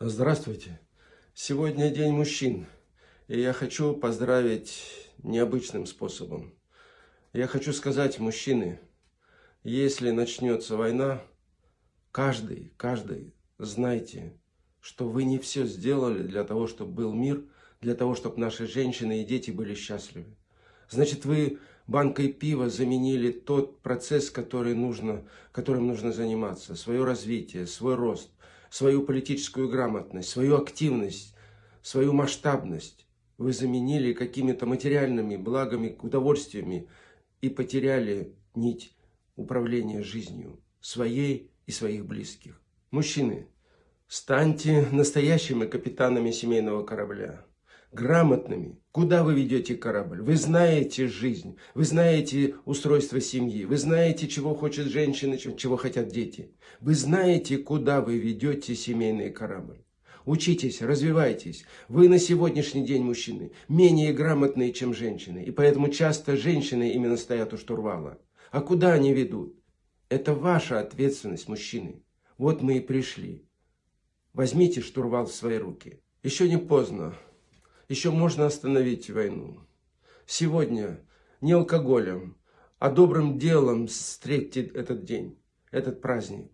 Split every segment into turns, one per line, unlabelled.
Здравствуйте! Сегодня День мужчин, и я хочу поздравить необычным способом. Я хочу сказать, мужчины, если начнется война, каждый, каждый, знайте, что вы не все сделали для того, чтобы был мир, для того, чтобы наши женщины и дети были счастливы. Значит, вы банкой пива заменили тот процесс, который нужно, которым нужно заниматься, свое развитие, свой рост, свою политическую грамотность, свою активность, свою масштабность. Вы заменили какими-то материальными благами, удовольствиями и потеряли нить управления жизнью своей и своих близких. Мужчины, станьте настоящими капитанами семейного корабля грамотными. Куда вы ведете корабль? Вы знаете жизнь, вы знаете устройство семьи, вы знаете, чего хочет женщина, чего хотят дети. Вы знаете, куда вы ведете семейный корабль. Учитесь, развивайтесь. Вы на сегодняшний день, мужчины, менее грамотные, чем женщины. И поэтому часто женщины именно стоят у штурвала. А куда они ведут? Это ваша ответственность, мужчины. Вот мы и пришли. Возьмите штурвал в свои руки. Еще не поздно еще можно остановить войну. Сегодня не алкоголем, а добрым делом встретьте этот день, этот праздник.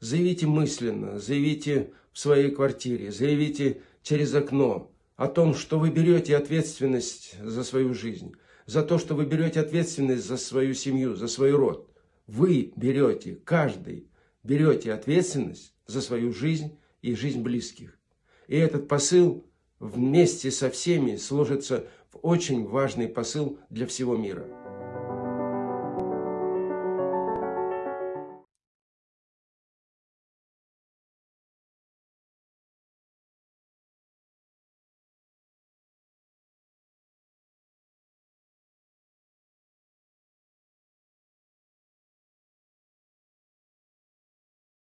Заявите мысленно, заявите в своей квартире, заявите через окно о том, что вы берете ответственность за свою жизнь, за то, что вы берете ответственность за свою семью, за свой род. Вы берете, каждый берете ответственность за свою жизнь и жизнь близких. И этот посыл вместе со всеми сложится в очень важный посыл для всего мира.